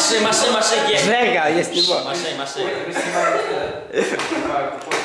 Maszy, maszy, maszy, G. Żega, jest nie ma. Maszy, maszy.